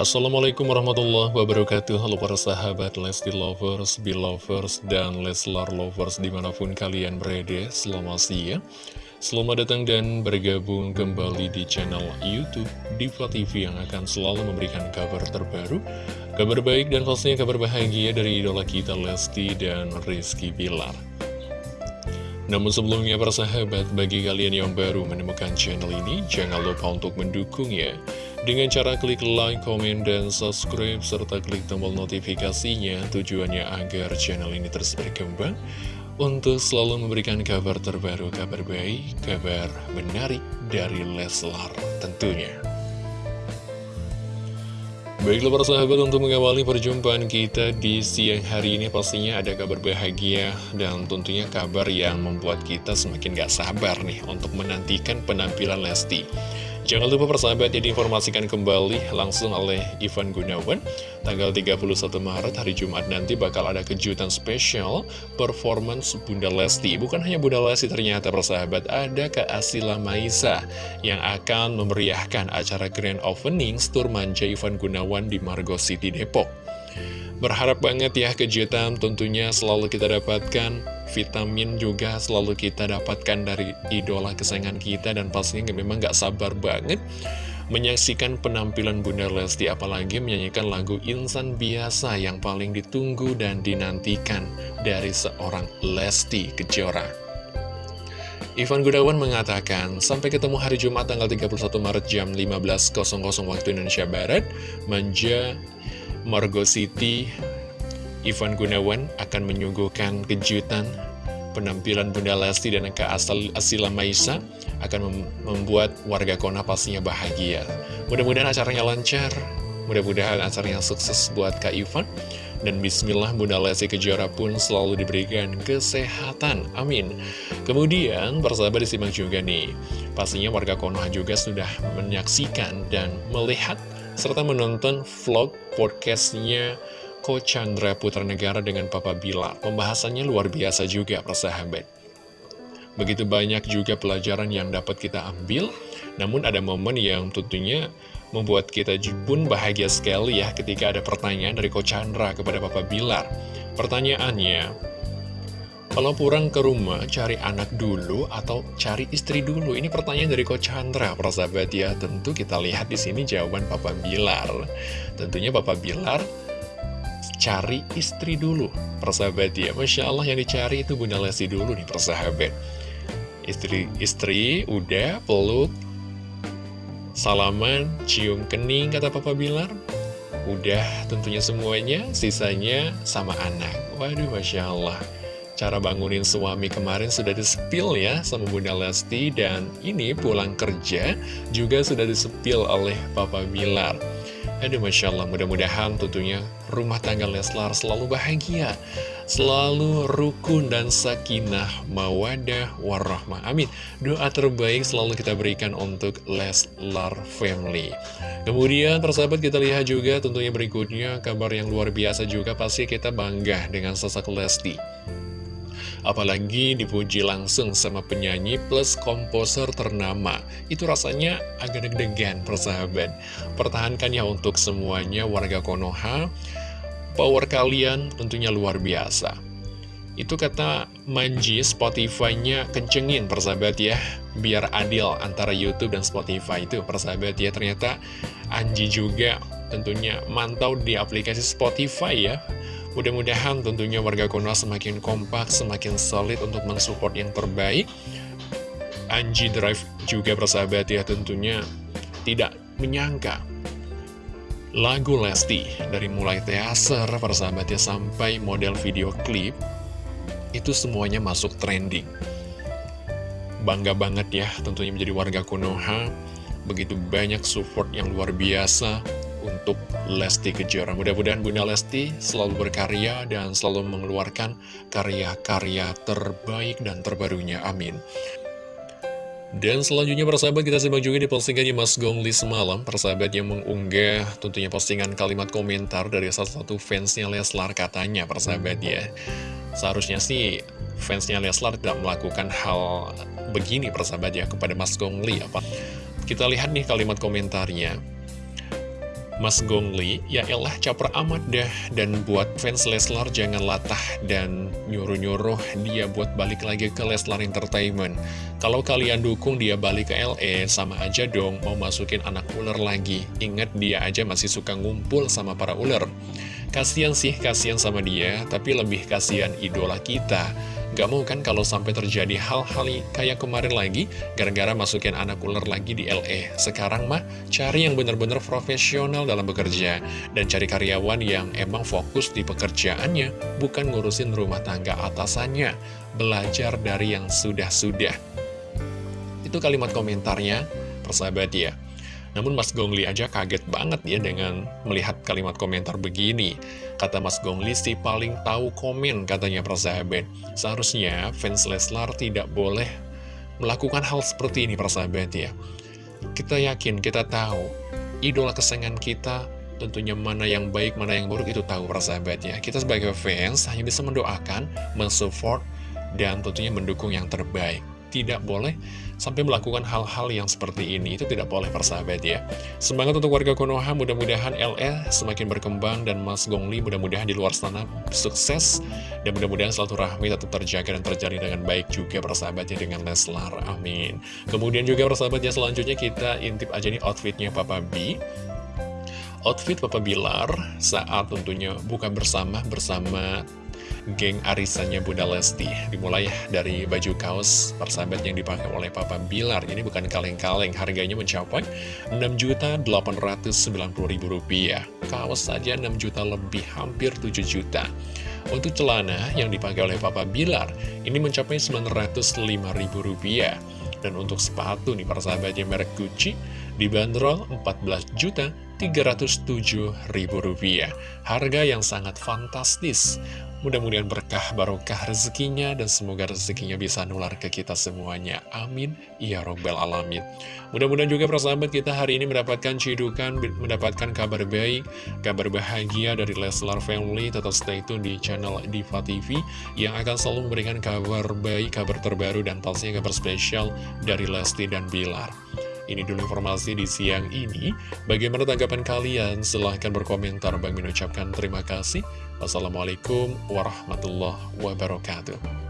Assalamualaikum warahmatullahi wabarakatuh. Halo para sahabat Lesti Lovers, Belovers, dan Leslar Lovers di mana pun kalian berada. Selamat siang. Selamat datang dan bergabung kembali di channel Youtube Diva TV yang akan selalu memberikan kabar terbaru Kabar baik dan pastinya kabar bahagia dari idola kita Lesti dan Rizky Bilar. Namun sebelumnya para sahabat, bagi kalian yang baru menemukan channel ini, jangan lupa untuk mendukungnya dengan cara klik like, komen, dan subscribe, serta klik tombol notifikasinya tujuannya agar channel ini terus berkembang untuk selalu memberikan kabar terbaru, kabar baik, kabar menarik dari Leslar tentunya. Baiklah para sahabat untuk mengawali perjumpaan kita di siang hari ini pastinya ada kabar bahagia dan tentunya kabar yang membuat kita semakin gak sabar nih untuk menantikan penampilan Lesti. Jangan lupa persahabat ya diinformasikan kembali langsung oleh Ivan Gunawan. Tanggal 31 Maret hari Jumat nanti bakal ada kejutan spesial performance Bunda Lesti. Bukan hanya Bunda Lesti ternyata persahabat ada Kak Asila Maisa Yang akan memeriahkan acara Grand Opening Tour Manja Ivan Gunawan di Margo City Depok Berharap banget ya kejutan tentunya selalu kita dapatkan. Vitamin juga selalu kita dapatkan dari idola kesayangan kita Dan pastinya memang gak sabar banget menyaksikan penampilan Bunda Lesti Apalagi menyanyikan lagu Insan Biasa yang paling ditunggu dan dinantikan dari seorang Lesti Kejora. Ivan Gudawan mengatakan, sampai ketemu hari Jumat tanggal 31 Maret jam 15.00 waktu Indonesia Barat, Manja Margo City, Ivan Gunawan akan menyuguhkan kejutan penampilan Bunda Lesti dan Kak Asal Asila Maisa akan membuat warga Kona pastinya bahagia. Mudah-mudahan acaranya lancar, mudah-mudahan acaranya sukses buat Kak Ivan. Dan bismillah Bunda Lesti Kejora pun selalu diberikan kesehatan, amin. Kemudian persahabat disimak juga nih, pastinya warga Konoha juga sudah menyaksikan dan melihat serta menonton vlog podcastnya Ko Chandra Putra Negara dengan Papa Bilar. Pembahasannya luar biasa juga, persahabat. Begitu banyak juga pelajaran yang dapat kita ambil, namun ada momen yang tentunya membuat kita pun bahagia sekali ya ketika ada pertanyaan dari Ko Chandra kepada Papa Bilar. Pertanyaannya, kalau pulang ke rumah, cari anak dulu atau cari istri dulu? Ini pertanyaan dari Coach Chandra, persahabat ya. Tentu kita lihat di sini jawaban Papa Bilar. Tentunya Papa Bilar cari istri dulu, persahabat ya. Masya Allah yang dicari itu Bunda Lesti dulu nih, persahabat. Istri-istri udah peluk, salaman, cium kening, kata Papa Bilar. Udah tentunya semuanya, sisanya sama anak. Waduh, Masya Allah. Cara bangunin suami kemarin sudah disepil ya sama Bunda Lesti Dan ini pulang kerja juga sudah disepil oleh Papa Bilar. Aduh Masya Allah mudah-mudahan tentunya rumah tangga Leslar selalu bahagia Selalu rukun dan sakinah mawadah warahmah. Amin. Doa terbaik selalu kita berikan untuk Leslar Family. Kemudian persahabat kita lihat juga tentunya berikutnya kabar yang luar biasa juga Pasti kita bangga dengan sosok Lesti Apalagi dipuji langsung sama penyanyi plus komposer ternama. Itu rasanya agak deg-degan persahabat. Pertahankan ya untuk semuanya warga Konoha. Power kalian tentunya luar biasa. Itu kata Manji Spotify-nya kencengin persahabat ya. Biar adil antara Youtube dan Spotify itu persahabat ya. Ternyata Anji juga tentunya mantau di aplikasi Spotify ya Mudah-mudahan tentunya warga Konoha semakin kompak, semakin solid untuk mensupport yang terbaik. Anji Drive juga bersahabat ya tentunya tidak menyangka lagu Lesti dari mulai teaser persahabatnya sampai model video klip itu semuanya masuk trending. Bangga banget ya tentunya menjadi warga Konoha, begitu banyak support yang luar biasa untuk Lesti Kejora. Mudah-mudahan Bunda Lesti selalu berkarya dan selalu mengeluarkan karya-karya terbaik dan terbarunya. Amin. Dan selanjutnya persahabat kita simak juga di postingannya Mas Gongli semalam Persahabat yang mengunggah tentunya postingan kalimat komentar dari salah satu fansnya Leslar katanya persahabat ya Seharusnya sih fansnya Leslar tidak melakukan hal begini persahabat ya kepada Mas Gongli apa Kita lihat nih kalimat komentarnya Mas Gongli, ya elah caper amat dah dan buat fans Leslar jangan latah dan nyuruh-nyuruh dia buat balik lagi ke Leslar Entertainment. Kalau kalian dukung dia balik ke LE, sama aja dong mau masukin anak ular lagi. Ingat dia aja masih suka ngumpul sama para ular. Kasian sih, kasian sama dia, tapi lebih kasihan idola kita. Gak mau kan kalau sampai terjadi hal-hal kayak kemarin lagi, gara-gara masukin anak ular lagi di LE. Sekarang mah, cari yang benar-benar profesional dalam bekerja, dan cari karyawan yang emang fokus di pekerjaannya, bukan ngurusin rumah tangga atasannya. Belajar dari yang sudah-sudah. Itu kalimat komentarnya, persahabat ya. Namun Mas Gongli aja kaget banget ya dengan melihat kalimat komentar begini. Kata Mas Gongli sih paling tahu komen katanya persahabat. Seharusnya fans Leslar tidak boleh melakukan hal seperti ini persahabat ya. Kita yakin, kita tahu, idola kesayangan kita tentunya mana yang baik, mana yang buruk itu tahu persahabat ya. Kita sebagai fans hanya bisa mendoakan, mensupport, dan tentunya mendukung yang terbaik tidak boleh sampai melakukan hal-hal yang seperti ini. Itu tidak boleh persahabat ya. Semangat untuk warga Konoha, mudah-mudahan LE semakin berkembang dan Mas Gongli mudah-mudahan di luar sana sukses. Dan mudah-mudahan selalu rahmi tetap terjaga dan terjadi dengan baik juga persahabatnya dengan Leslar. Amin. Kemudian juga persahabatnya selanjutnya kita intip aja nih outfitnya Papa B. Outfit Papa Bilar saat tentunya buka bersama bersama geng arisannya Bunda Lesti. Dimulai dari baju kaos persahabat yang dipakai oleh Papa Bilar. Ini bukan kaleng-kaleng, harganya mencapai Rp6.890.000 Kaos saja 6 juta lebih, hampir 7 juta. Untuk celana yang dipakai oleh Papa Bilar Ini mencapai Rp905.000 Dan untuk sepatu nih persahabatnya merek Gucci Dibanderol 14 juta Rp307.000 Harga yang sangat fantastis Mudah-mudahan berkah barokah rezekinya dan semoga rezekinya bisa nular ke kita semuanya. Amin. Ya Robbal Alamin. Mudah-mudahan juga persahabat kita hari ini mendapatkan cidukan, mendapatkan kabar baik, kabar bahagia dari Leslar Family. Tetap stay tune di channel Diva TV yang akan selalu memberikan kabar baik, kabar terbaru, dan pastinya kabar spesial dari Lesti dan Bilar. Ini dulu informasi di siang ini. Bagaimana tanggapan kalian? Silahkan berkomentar. Bang mengucapkan terima kasih. Wassalamualaikum warahmatullahi wabarakatuh.